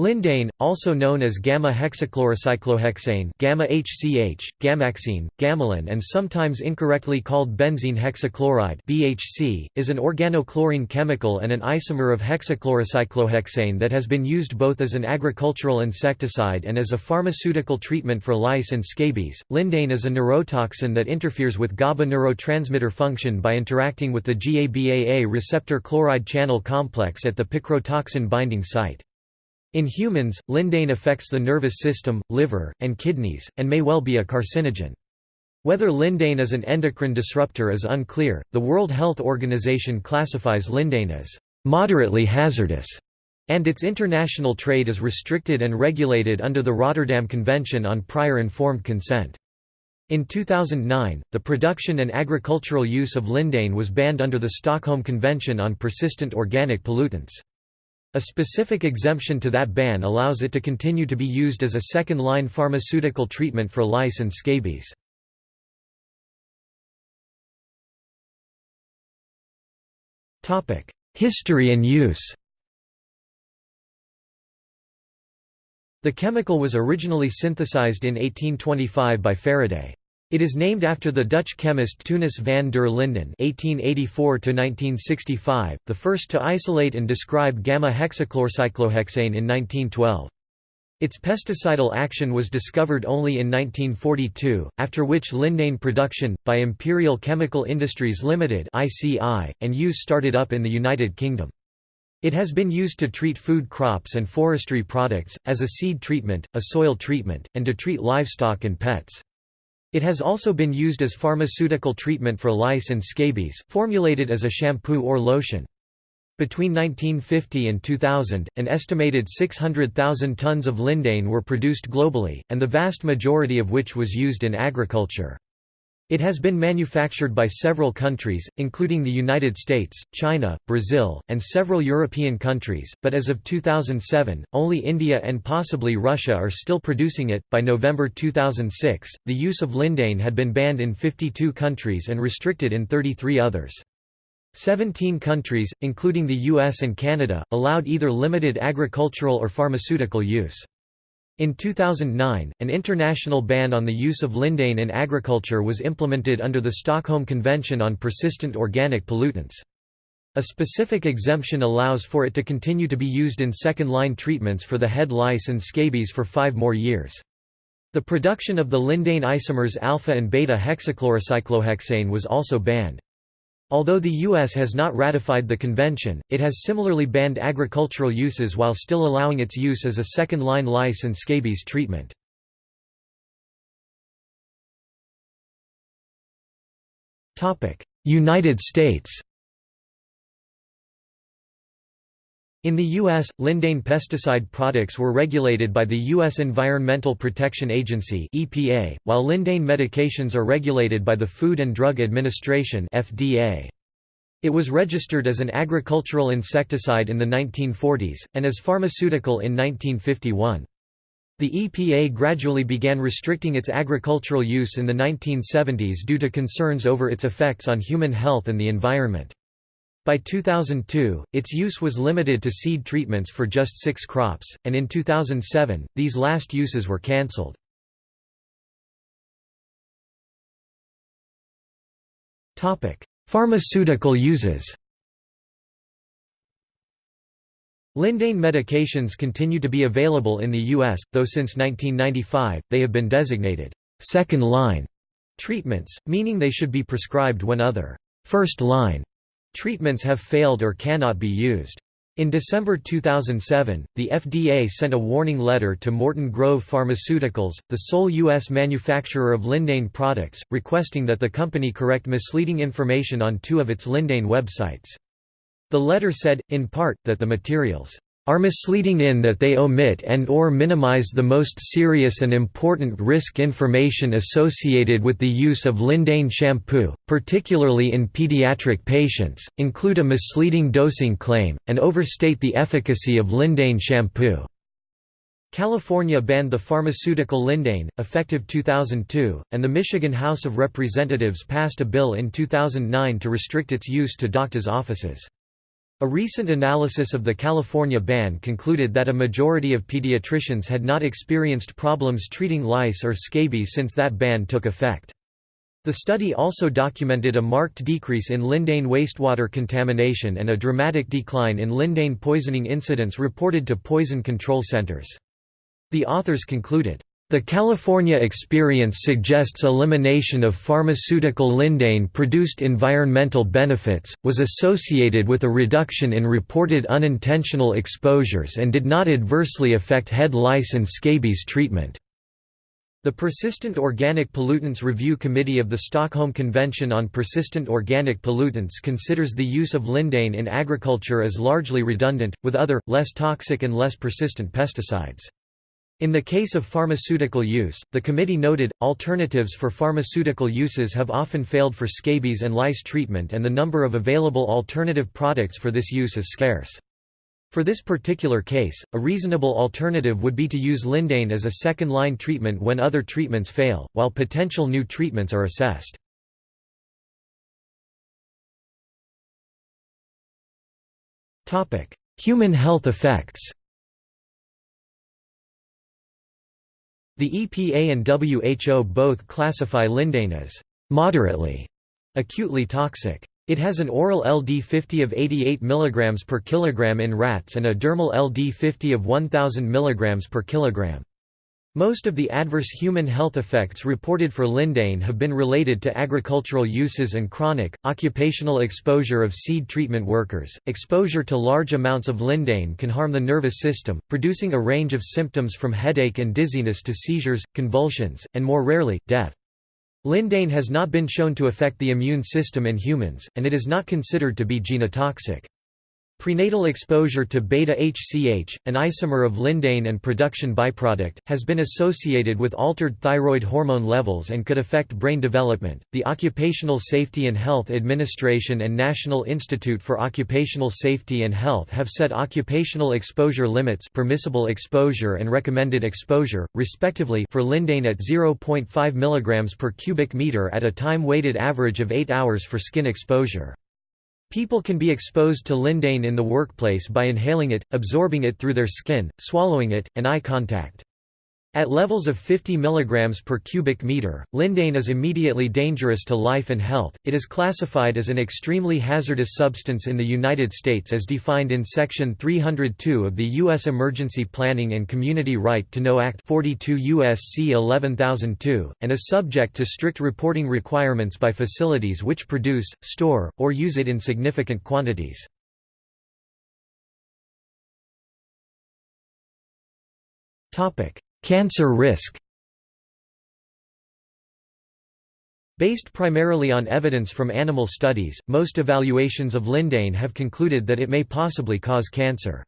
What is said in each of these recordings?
Lindane, also known as gamma-hexachlorocyclohexane gamma-HCH, gammaxene, Gammallin and sometimes incorrectly called benzene hexachloride BHC, is an organochlorine chemical and an isomer of hexachlorocyclohexane that has been used both as an agricultural insecticide and as a pharmaceutical treatment for lice and scabies. Lindane is a neurotoxin that interferes with GABA neurotransmitter function by interacting with the GABAA receptor chloride channel complex at the picrotoxin binding site. In humans, lindane affects the nervous system, liver, and kidneys, and may well be a carcinogen. Whether lindane is an endocrine disruptor is unclear. The World Health Organization classifies lindane as moderately hazardous, and its international trade is restricted and regulated under the Rotterdam Convention on Prior Informed Consent. In 2009, the production and agricultural use of lindane was banned under the Stockholm Convention on Persistent Organic Pollutants. A specific exemption to that ban allows it to continue to be used as a second-line pharmaceutical treatment for lice and scabies. History and use The chemical was originally synthesized in 1825 by Faraday. It is named after the Dutch chemist Teunis van der Linden (1884–1965), the first to isolate and describe gamma-hexachlorocyclohexane in 1912. Its pesticidal action was discovered only in 1942, after which lindane production, by Imperial Chemical Industries Limited (ICI), and use started up in the United Kingdom. It has been used to treat food crops and forestry products, as a seed treatment, a soil treatment, and to treat livestock and pets. It has also been used as pharmaceutical treatment for lice and scabies, formulated as a shampoo or lotion. Between 1950 and 2000, an estimated 600,000 tons of lindane were produced globally, and the vast majority of which was used in agriculture. It has been manufactured by several countries, including the United States, China, Brazil, and several European countries, but as of 2007, only India and possibly Russia are still producing it. By November 2006, the use of lindane had been banned in 52 countries and restricted in 33 others. Seventeen countries, including the US and Canada, allowed either limited agricultural or pharmaceutical use. In 2009, an international ban on the use of lindane in agriculture was implemented under the Stockholm Convention on Persistent Organic Pollutants. A specific exemption allows for it to continue to be used in second-line treatments for the head lice and scabies for five more years. The production of the lindane isomers alpha and beta hexachlorocyclohexane was also banned. Although the U.S. has not ratified the convention, it has similarly banned agricultural uses while still allowing its use as a second-line lice and scabies treatment. United States In the U.S., lindane pesticide products were regulated by the U.S. Environmental Protection Agency (EPA), while lindane medications are regulated by the Food and Drug Administration (FDA). It was registered as an agricultural insecticide in the 1940s, and as pharmaceutical in 1951. The EPA gradually began restricting its agricultural use in the 1970s due to concerns over its effects on human health and the environment. By 2002, its use was limited to seed treatments for just six crops, and in 2007, these last uses were cancelled. Pharmaceutical uses Lindane medications continue to be available in the U.S., though since 1995, they have been designated second-line treatments, meaning they should be prescribed when other first-line Treatments have failed or cannot be used. In December 2007, the FDA sent a warning letter to Morton Grove Pharmaceuticals, the sole U.S. manufacturer of Lindane products, requesting that the company correct misleading information on two of its Lindane websites. The letter said, in part, that the materials are misleading in that they omit and or minimize the most serious and important risk information associated with the use of lindane shampoo, particularly in pediatric patients, include a misleading dosing claim, and overstate the efficacy of lindane shampoo. California banned the pharmaceutical lindane, effective 2002, and the Michigan House of Representatives passed a bill in 2009 to restrict its use to doctors' offices. A recent analysis of the California ban concluded that a majority of pediatricians had not experienced problems treating lice or scabies since that ban took effect. The study also documented a marked decrease in lindane wastewater contamination and a dramatic decline in lindane poisoning incidents reported to poison control centers. The authors concluded, the California experience suggests elimination of pharmaceutical lindane-produced environmental benefits, was associated with a reduction in reported unintentional exposures and did not adversely affect head lice and scabies treatment. The Persistent Organic Pollutants Review Committee of the Stockholm Convention on Persistent Organic Pollutants considers the use of lindane in agriculture as largely redundant, with other, less toxic and less persistent pesticides. In the case of pharmaceutical use, the committee noted, alternatives for pharmaceutical uses have often failed for scabies and lice treatment and the number of available alternative products for this use is scarce. For this particular case, a reasonable alternative would be to use lindane as a second-line treatment when other treatments fail, while potential new treatments are assessed. Human health effects The EPA and WHO both classify lindane as moderately acutely toxic. It has an oral LD50 of 88 mg per kilogram in rats and a dermal LD50 of 1000 mg per kilogram. Most of the adverse human health effects reported for lindane have been related to agricultural uses and chronic, occupational exposure of seed treatment workers. Exposure to large amounts of lindane can harm the nervous system, producing a range of symptoms from headache and dizziness to seizures, convulsions, and more rarely, death. Lindane has not been shown to affect the immune system in humans, and it is not considered to be genotoxic. Prenatal exposure to beta-HCH, an isomer of lindane and production byproduct, has been associated with altered thyroid hormone levels and could affect brain development. The Occupational Safety and Health Administration and National Institute for Occupational Safety and Health have set occupational exposure limits, permissible exposure and recommended exposure, respectively, for lindane at 0.5 mg per cubic meter at a time-weighted average of 8 hours for skin exposure. People can be exposed to lindane in the workplace by inhaling it, absorbing it through their skin, swallowing it, and eye contact. At levels of 50 mg per cubic meter, lindane is immediately dangerous to life and health. It is classified as an extremely hazardous substance in the United States as defined in Section 302 of the U.S. Emergency Planning and Community Right to Know Act 42 U.S.C. 11002, and is subject to strict reporting requirements by facilities which produce, store, or use it in significant quantities. Topic Cancer risk Based primarily on evidence from animal studies, most evaluations of lindane have concluded that it may possibly cause cancer.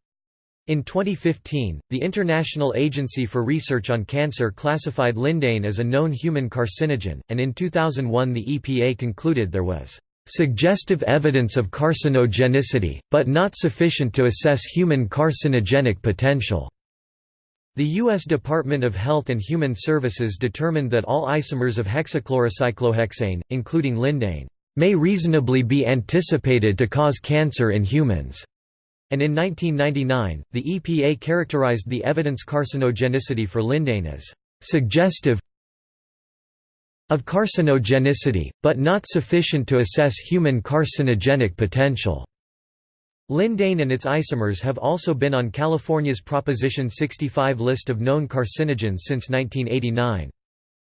In 2015, the International Agency for Research on Cancer classified lindane as a known human carcinogen, and in 2001 the EPA concluded there was "...suggestive evidence of carcinogenicity, but not sufficient to assess human carcinogenic potential." The U.S. Department of Health and Human Services determined that all isomers of hexachlorocyclohexane, including lindane, may reasonably be anticipated to cause cancer in humans. And in 1999, the EPA characterized the evidence carcinogenicity for lindane as suggestive of carcinogenicity, but not sufficient to assess human carcinogenic potential. Lindane and its isomers have also been on California's Proposition 65 list of known carcinogens since 1989.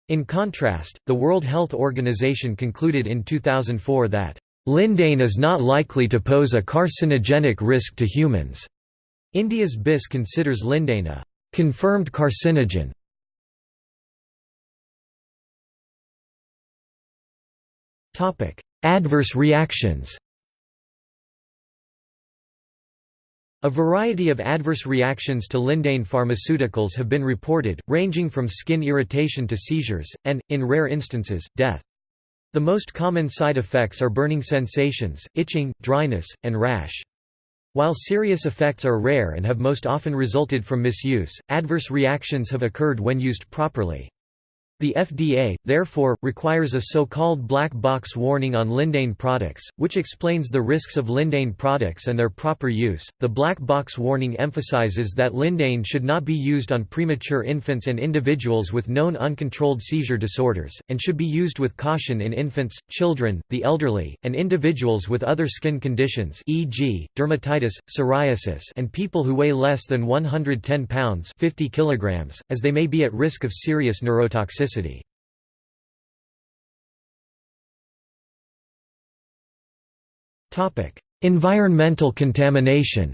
In contrast, the World Health Organization concluded in 2004 that, "...lindane is not likely to pose a carcinogenic risk to humans." India's BIS considers lindane a "...confirmed carcinogen." Adverse reactions A variety of adverse reactions to lindane pharmaceuticals have been reported, ranging from skin irritation to seizures, and, in rare instances, death. The most common side effects are burning sensations, itching, dryness, and rash. While serious effects are rare and have most often resulted from misuse, adverse reactions have occurred when used properly. The FDA, therefore, requires a so-called black box warning on lindane products, which explains the risks of lindane products and their proper use. The black box warning emphasizes that lindane should not be used on premature infants and individuals with known uncontrolled seizure disorders, and should be used with caution in infants, children, the elderly, and individuals with other skin conditions e.g., dermatitis, psoriasis and people who weigh less than 110 pounds 50 kilograms, as they may be at risk of serious neurotoxicity toxicity. Environmental contamination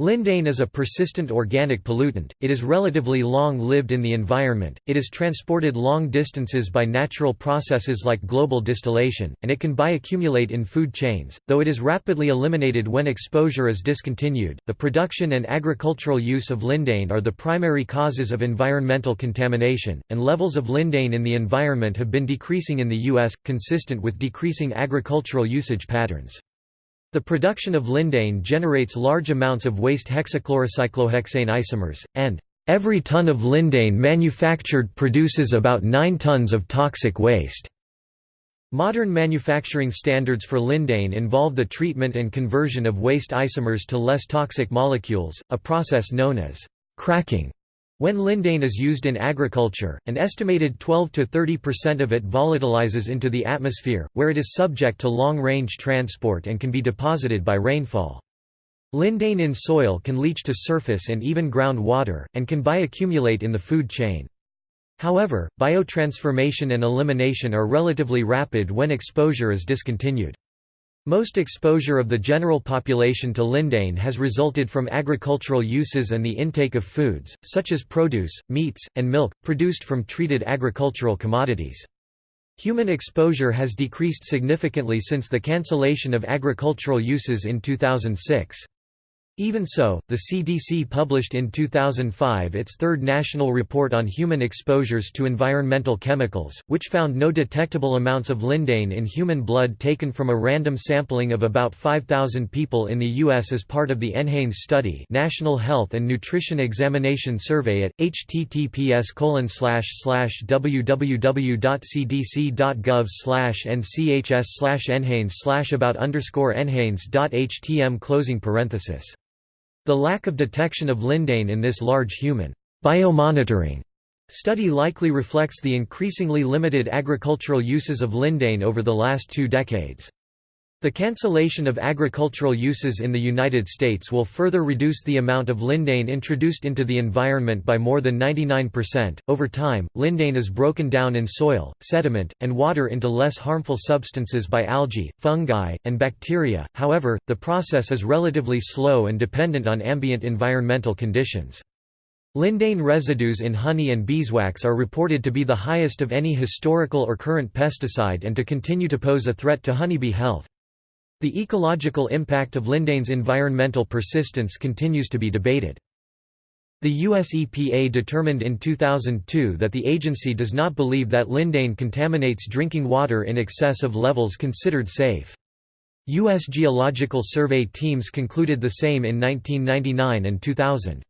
Lindane is a persistent organic pollutant, it is relatively long-lived in the environment, it is transported long distances by natural processes like global distillation, and it can bioaccumulate in food chains, though it is rapidly eliminated when exposure is discontinued. The production and agricultural use of lindane are the primary causes of environmental contamination, and levels of lindane in the environment have been decreasing in the U.S., consistent with decreasing agricultural usage patterns. The production of lindane generates large amounts of waste hexachlorocyclohexane isomers, and every ton of lindane manufactured produces about 9 tons of toxic waste. Modern manufacturing standards for lindane involve the treatment and conversion of waste isomers to less toxic molecules, a process known as cracking. When lindane is used in agriculture, an estimated 12–30% of it volatilizes into the atmosphere, where it is subject to long-range transport and can be deposited by rainfall. Lindane in soil can leach to surface and even groundwater, and can bioaccumulate in the food chain. However, biotransformation and elimination are relatively rapid when exposure is discontinued. Most exposure of the general population to lindane has resulted from agricultural uses and the intake of foods, such as produce, meats, and milk, produced from treated agricultural commodities. Human exposure has decreased significantly since the cancellation of agricultural uses in 2006. Even so, the CDC published in 2005 its third national report on human exposures to environmental chemicals, which found no detectable amounts of lindane in human blood taken from a random sampling of about 5,000 people in the U.S. as part of the NHANES study National Health and Nutrition Examination Survey at, https www.cdc.gov nchs nhanes about underscore nhanes.htm closing parenthesis the lack of detection of lindane in this large human biomonitoring study likely reflects the increasingly limited agricultural uses of lindane over the last two decades. The cancellation of agricultural uses in the United States will further reduce the amount of lindane introduced into the environment by more than 99%. Over time, lindane is broken down in soil, sediment, and water into less harmful substances by algae, fungi, and bacteria. However, the process is relatively slow and dependent on ambient environmental conditions. Lindane residues in honey and beeswax are reported to be the highest of any historical or current pesticide and to continue to pose a threat to honeybee health. The ecological impact of lindane's environmental persistence continues to be debated. The US EPA determined in 2002 that the agency does not believe that lindane contaminates drinking water in excess of levels considered safe. U.S. Geological Survey teams concluded the same in 1999 and 2000.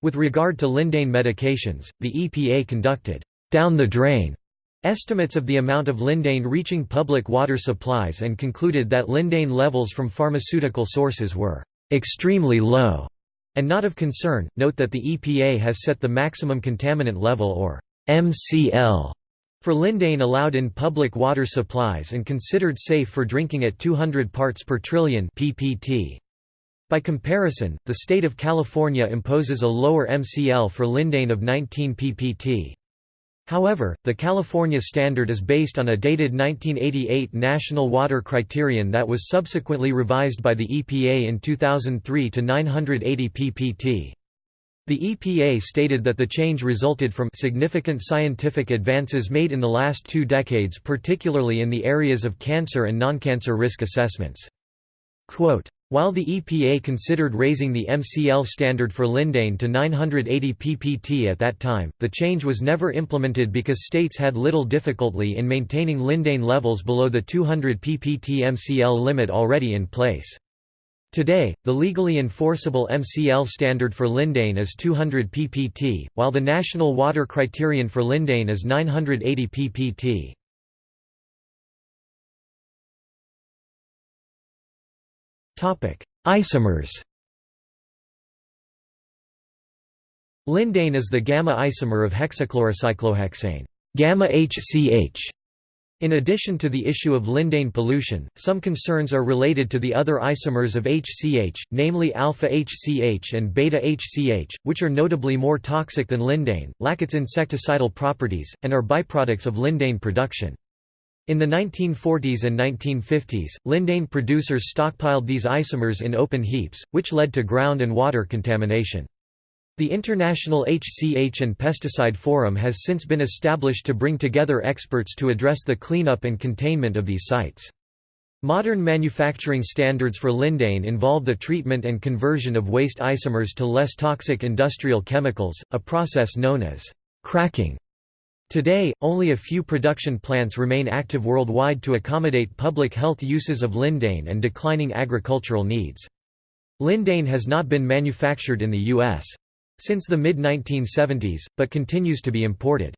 With regard to lindane medications, the EPA conducted down the drain estimates of the amount of lindane reaching public water supplies and concluded that lindane levels from pharmaceutical sources were extremely low and not of concern. Note that the EPA has set the maximum contaminant level or MCL for lindane allowed in public water supplies and considered safe for drinking at 200 parts per trillion ppt. By comparison, the state of California imposes a lower MCL for lindane of 19 ppt. However, the California standard is based on a dated 1988 National Water Criterion that was subsequently revised by the EPA in 2003 to 980 ppt. The EPA stated that the change resulted from significant scientific advances made in the last two decades particularly in the areas of cancer and non-cancer risk assessments. Quote, while the EPA considered raising the MCL standard for lindane to 980 ppt at that time, the change was never implemented because states had little difficulty in maintaining lindane levels below the 200 ppt MCL limit already in place. Today, the legally enforceable MCL standard for lindane is 200 ppt, while the national water criterion for lindane is 980 ppt. Isomers Lindane is the gamma isomer of hexachlorocyclohexane gamma HCH. In addition to the issue of lindane pollution, some concerns are related to the other isomers of HCH, namely alpha HCH and beta HCH, which are notably more toxic than lindane, lack its insecticidal properties, and are byproducts of lindane production. In the 1940s and 1950s, lindane producers stockpiled these isomers in open heaps, which led to ground and water contamination. The International HCH and Pesticide Forum has since been established to bring together experts to address the cleanup and containment of these sites. Modern manufacturing standards for lindane involve the treatment and conversion of waste isomers to less toxic industrial chemicals, a process known as cracking. Today, only a few production plants remain active worldwide to accommodate public health uses of lindane and declining agricultural needs. Lindane has not been manufactured in the U.S since the mid-1970s, but continues to be imported.